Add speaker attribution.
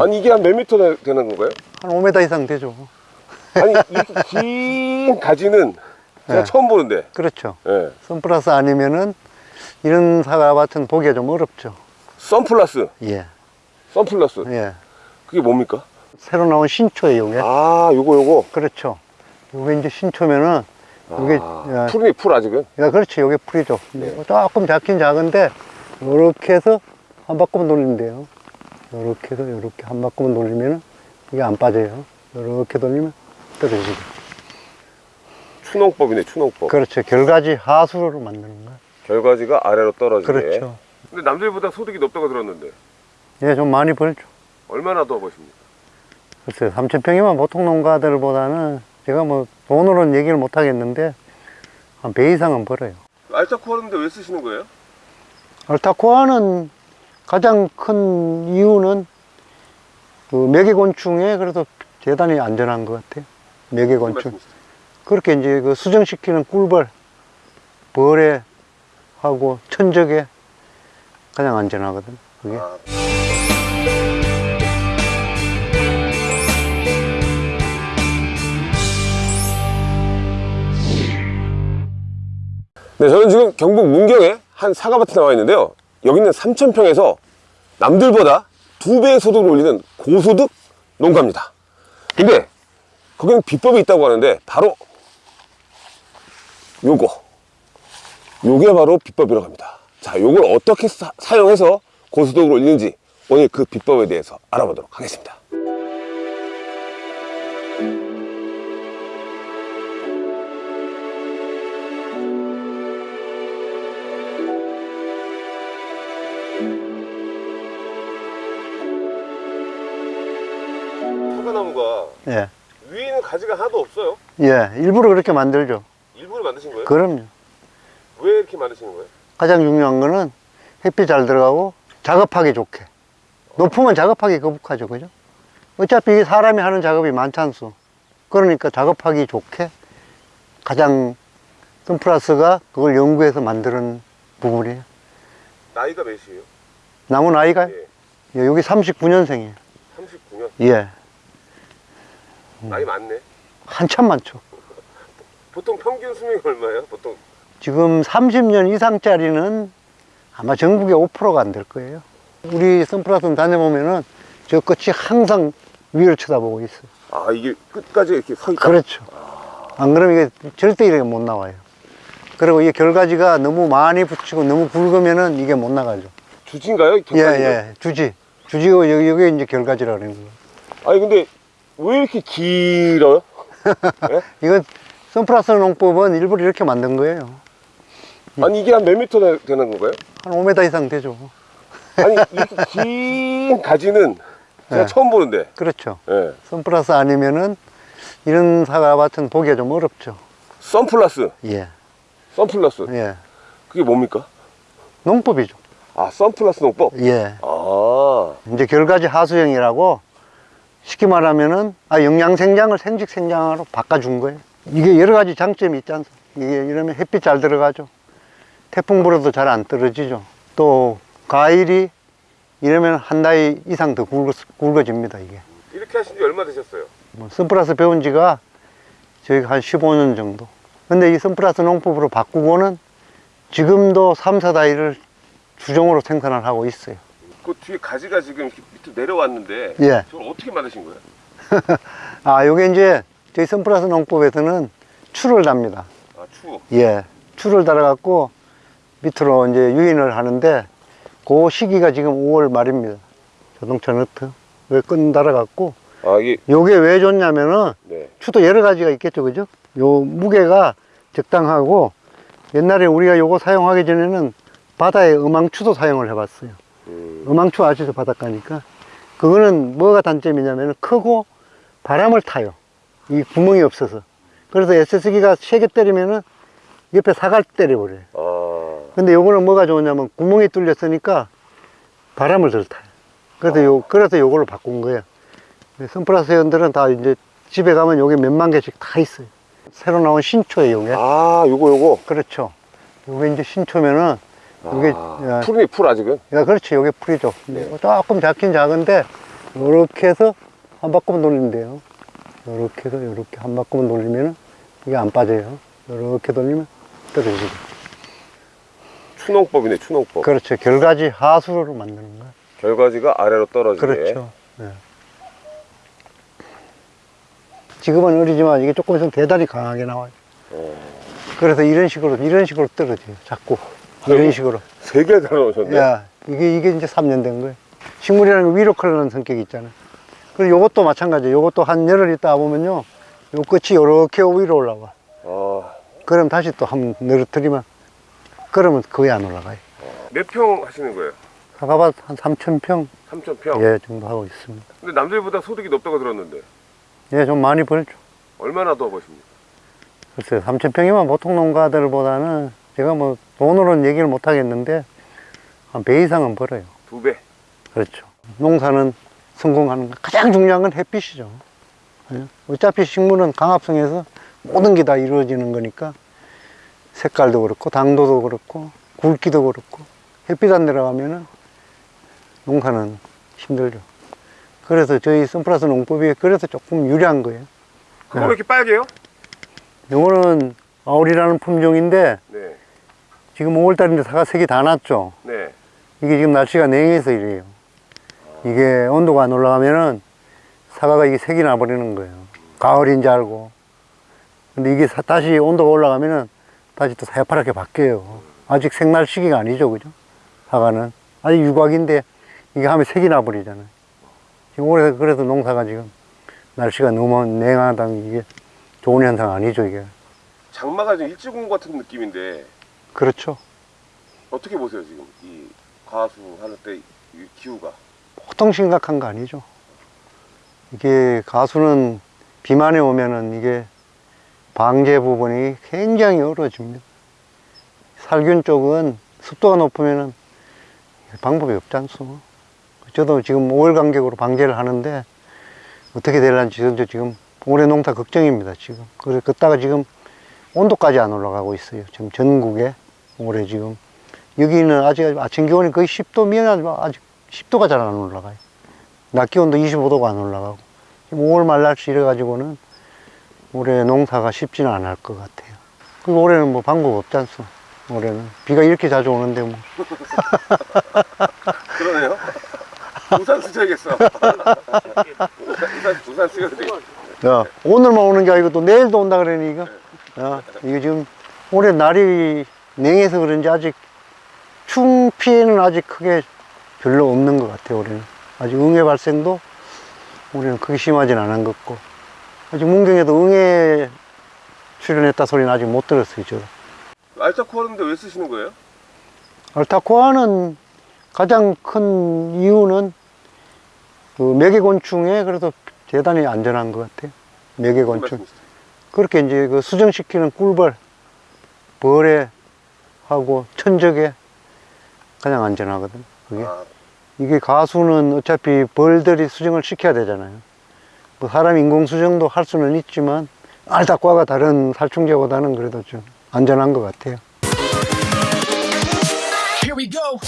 Speaker 1: 아니 이게 한 몇 미터 되- 되는 건가요?
Speaker 2: 한 5m 이상 되죠.
Speaker 1: 아니 이렇게 긴 가지는 제가
Speaker 2: 네.
Speaker 1: 처음 보는데
Speaker 2: 그렇죠.
Speaker 1: 예.
Speaker 2: 선플러스 아니면은 이런 사과밭은 보기가 좀 어렵죠.
Speaker 1: 선플러스
Speaker 2: 예,
Speaker 1: 선플러스
Speaker 2: 예.
Speaker 1: 그게 뭡니까?
Speaker 2: 새로 나온 신초예요, 이게.
Speaker 1: 아 요거 요거
Speaker 2: 그렇죠. 이게 이제 신초면은 이게
Speaker 1: 아,
Speaker 2: 야,
Speaker 1: 풀이 풀 아직은
Speaker 2: 야, 그렇지, 이게 풀이죠.
Speaker 1: 네.
Speaker 2: 조금 작긴 작은데 이렇게 해서 한 바퀴만 돌리면 돼요. 이렇게 해서 이렇게 한 바퀴만 돌리면 이게 안 빠져요. 이렇게 돌리면 떨어지죠.
Speaker 1: 추농법이네 추농법
Speaker 2: 그렇죠. 결과지 하수로 만드는 거야.
Speaker 1: 결과지가 아래로 떨어지게
Speaker 2: 그렇죠.
Speaker 1: 근데 남들보다 소득이 높다고 들었는데
Speaker 2: 예, 좀 많이 벌죠.
Speaker 1: 얼마나 더 버십니까?
Speaker 2: 글쎄요, 3,000평이면 보통 농가들보다는 제가 뭐 돈으로는 얘기를 못 하겠는데 한 배 이상은 벌어요.
Speaker 1: 알짜코 하는데 왜 쓰시는 거예요?
Speaker 2: 알타코아는 가장 큰 이유는 그 매개곤충에 그래도 대단히 안전한 것 같아요. 매개곤충. 그렇게 이제 그 수정시키는 꿀벌, 벌에 하고 천적에 가장 안전하거든. 그게.
Speaker 1: 아. 네, 저는 지금 경북 문경에 한 사과밭에 나와 있는데요. 여기는 3,000평에서 남들보다 두 배의 소득을 올리는 고소득 농가입니다. 근데 거기는 비법이 있다고 하는데 바로 요거. 요게 바로 비법이라고 합니다. 자, 요걸 어떻게 사, 사용해서 고소득을 올리는지 오늘 그 비법에 대해서 알아보도록 하겠습니다.
Speaker 2: 예.
Speaker 1: 위에는 가지가 하나도 없어요.
Speaker 2: 예. 일부러 그렇게 만들죠.
Speaker 1: 일부러 만드신 거예요?
Speaker 2: 그럼요.
Speaker 1: 왜 이렇게 만드시는 거예요?
Speaker 2: 가장 중요한 거는 햇빛 잘 들어가고 작업하기 좋게. 높으면 작업하기 거북하죠. 그죠? 어차피 이게 사람이 하는 작업이 많잖소. 그러니까 작업하기 좋게 가장 선플러스가 그걸 연구해서 만드는 부분이에요.
Speaker 1: 나이가 몇이에요?
Speaker 2: 나무 나이가
Speaker 1: 예.
Speaker 2: 예, 여기 39년생이에요.
Speaker 1: 39년.
Speaker 2: 예.
Speaker 1: 나이 많네.
Speaker 2: 한참 많죠.
Speaker 1: 보통 평균 수명이 얼마예요? 보통
Speaker 2: 지금 30년 이상짜리는 아마 전국에 5%가 안 될 거예요. 우리 선플러스 다녀보면은 저 끝이 항상 위를 쳐다보고 있어요.
Speaker 1: 아 이게 끝까지 이렇게 서 있다.
Speaker 2: 그렇죠. 안 그러면 이게 절대 이렇게 못 나와요. 그리고 이 결과지가 너무 많이 붙이고 너무 굵으면은 이게 못 나가죠.
Speaker 1: 주진가요?
Speaker 2: 예,
Speaker 1: 객관이요?
Speaker 2: 예. 주지. 주지고 여기, 여기 이제 결과지라 그러는 거예요.
Speaker 1: 아니 근데 왜 이렇게 길어요? 예?
Speaker 2: 이건 선플러스 농법은 일부러 이렇게 만든 거예요.
Speaker 1: 아니 이게 한 몇 미터 되- 되는 건가요?
Speaker 2: 한 5m 이상 되죠.
Speaker 1: 아니 이렇게 긴 가지는 제가
Speaker 2: 네.
Speaker 1: 처음 보는데.
Speaker 2: 그렇죠.
Speaker 1: 예.
Speaker 2: 선플러스 아니면은 이런 사과밭은 보기가 좀 어렵죠.
Speaker 1: 선플러스,
Speaker 2: 예.
Speaker 1: 선플러스.
Speaker 2: 예.
Speaker 1: 그게 뭡니까?
Speaker 2: 농법이죠.
Speaker 1: 아 선플러스 농법.
Speaker 2: 예.
Speaker 1: 아
Speaker 2: 이제 결과지 하수형이라고 쉽게 말하면은 아 영양 생장을 생직 생장으로 바꿔준 거예요. 이게 여러 가지 장점이 있지 않습니까? 이게 이러면 햇빛 잘 들어가죠. 태풍 불어도 잘 안 떨어지죠. 또 과일이 이러면 한달 이상 더 굵어, 굵어집니다 이게.
Speaker 1: 이렇게 하신 지 얼마 되셨어요?
Speaker 2: 뭐 선플러스 배운 지가 저희 한 15년 정도. 근데 이 선플러스 농법으로 바꾸고는 지금도 3, 4다이를 주종으로 생산을 하고 있어요.
Speaker 1: 그 뒤에 가지가 지금 밑으로 내려왔는데
Speaker 2: 예.
Speaker 1: 저걸 어떻게 만드신 거예요?
Speaker 2: 아, 요게 이제 저희 선플러스 농법에서는 추를 답니다.
Speaker 1: 아 추.
Speaker 2: 예. 추를 달아갖고 밑으로 이제 유인을 하는데 그 시기가 지금 5월 말입니다. 자동차 너트. 왜끈 달아갖고
Speaker 1: 아 이게
Speaker 2: 요게 왜 좋냐면은
Speaker 1: 네.
Speaker 2: 추도 여러 가지가 있겠죠. 그죠? 요 무게가 적당하고 옛날에 우리가 요거 사용하기 전에는 바다에 음앙추도 사용을 해봤어요.
Speaker 1: 음,
Speaker 2: 음앙추 아시죠? 바닷가니까. 그거는 뭐가 단점이냐면 크고 바람을 타요. 이 구멍이 없어서. 그래서 SS기가 세게 때리면은 옆에 사갈 때려버려요.
Speaker 1: 아
Speaker 2: 근데 요거는 뭐가 좋으냐면 구멍이 뚫렸으니까 바람을 덜 타요. 그래서 요, 그래서 요걸로 바꾼 거예요. 선플러스 회원들은 다 이제 집에 가면 요게 몇만 개씩 다 있어요. 새로 나온 신초예요, 이게.
Speaker 1: 아, 요거, 요거.
Speaker 2: 그렇죠. 이게 이제 신초면은, 이게,
Speaker 1: 아,
Speaker 2: 야,
Speaker 1: 풀이네, 풀 아직은.
Speaker 2: 야, 그렇지. 요게 풀이죠. 근데 조금 작긴 작은데, 요렇게 해서 한 바퀴만 돌리면 돼요. 요렇게 해서 요렇게 한 바퀴만 돌리면은 이게 안 빠져요. 요렇게 돌리면 떨어지고.
Speaker 1: 추농법이네, 추농법.
Speaker 2: 그렇죠. 결가지 하수로 만드는 거야.
Speaker 1: 결과지가 아래로 떨어지게.
Speaker 2: 그렇죠. 예. 지금은 어리지만 이게 조금 있으면 대단히 강하게 나와요.
Speaker 1: 어.
Speaker 2: 그래서 이런 식으로, 이런 식으로 떨어져요. 자꾸. 이런. 식으로.
Speaker 1: 세 개 달아놓으셨네.
Speaker 2: 야, 이게, 이게 이제 3년 된 거예요. 식물이라는 게 위로 클러는 성격이 있잖아요. 그리고 요것도 마찬가지예요. 요것도 한 열흘 있다 보면요. 요 끝이 요렇게 위로 올라와.
Speaker 1: 아,
Speaker 2: 그럼 다시 또한 늘어뜨리면, 그러면 거의 안 올라가요.
Speaker 1: 몇 평 하시는 거예요?
Speaker 2: 사과밭 한 3,000평
Speaker 1: 3,000평?
Speaker 2: 예, 정도 하고 있습니다.
Speaker 1: 근데 남들보다 소득이 높다고 들었는데
Speaker 2: 예, 좀 많이 벌죠.
Speaker 1: 얼마나 더 버십니까?
Speaker 2: 글쎄요, 3,000평이면 보통 농가들보다는 제가 뭐 돈으로는 얘기를 못 하겠는데 한 배 이상은 벌어요.
Speaker 1: 두 배.
Speaker 2: 그렇죠. 농사는 성공하는 거 가장 중요한 건 햇빛이죠. 예? 어차피 식물은 강합성에서 모든 게 다 이루어지는 거니까 색깔도 그렇고 당도도 그렇고 굵기도 그렇고 햇빛 안 들어가면 은 농사는 힘들죠. 그래서 저희 선플러스 농법이 그래서 조금 유리한 거예요.
Speaker 1: 그거 왜 이렇게 빨개요?
Speaker 2: 요거는 아울이라는 품종인데
Speaker 1: 네.
Speaker 2: 지금 5월달인데 사과 색이 다 났죠.
Speaker 1: 네.
Speaker 2: 이게 지금 날씨가 냉해서 이래요. 이게 온도가 안 올라가면은 사과가 이게 색이 나버리는 거예요. 가을인 줄 알고. 근데 이게 사- 다시 온도가 올라가면은 다시 또 새파랗게 바뀌어요. 아직 색날 시기가 아니죠, 그죠? 사과는. 아직 유곽인데 이게 하면 색이 나버리잖아요. 지금 올해 그래서 농사가 지금 날씨가 너무 냉하다는 이게 좋은 현상 아니죠, 이게.
Speaker 1: 장마가 좀 일찍 온 것 같은 느낌인데
Speaker 2: 그렇죠.
Speaker 1: 어떻게 보세요 지금 이 과수 하는 때이 기후가?
Speaker 2: 보통 심각한 거 아니죠. 이게 가수는 비만에 오면은 이게 방제 부분이 굉장히 어려워집니다. 살균 쪽은 습도가 높으면은 방법이 없지 않소. 저도 지금 5월 간격으로 방제를 하는데 어떻게 될런지 저도 지금 올해 농사 걱정입니다, 지금. 그래, 걷다가 지금 온도까지 안 올라가고 있어요. 지금 전국에 올해 지금. 여기는 아직 아침 기온이 거의 10도 미만 아직 10도가 잘 안 올라가요. 낮 기온도 25도가 안 올라가고. 지금 5월 말 날씨 이래 가지고는 올해 농사가 쉽지는 않을 것 같아요. 그리고 올해는 뭐 방법 없지 않소. 올해는. 비가 이렇게 자주 오는데 뭐.
Speaker 1: 그러네요. 우산 쓰셔야겠어. 우산, 우산 쓰셔야 돼.
Speaker 2: 야, 오늘만 오는 게 아니고 또 내일도 온다 그러니 이 거. 야, 이거 지금 올해 날이 냉해서 그런지 아직 충 피해는 아직 크게 별로 없는 것 같아요, 올해는. 아직 응애 발생도 올해는 크게 심하진 않은 것 같고. 아직 문경에도 응애 출연했다 소리는 아직 못 들었어요, 저도.
Speaker 1: 알타코 하는데 왜 쓰시는 거예요?
Speaker 2: 알타코아는 가장 큰 이유는 그 매개곤충에 그래도 대단히 안전한 것 같아요. 매개곤충. 그렇게 이제 그 수정시키는 꿀벌, 벌에 하고 천적에 가장 안전하거든. 그게.
Speaker 1: 아,
Speaker 2: 이게 가수는 어차피 벌들이 수정을 시켜야 되잖아요. 뭐 사람 인공 수정도 할 수는 있지만 알타과가 다른 살충제보다는 그래도 좀 안전한 것 같아요.
Speaker 3: Here we go.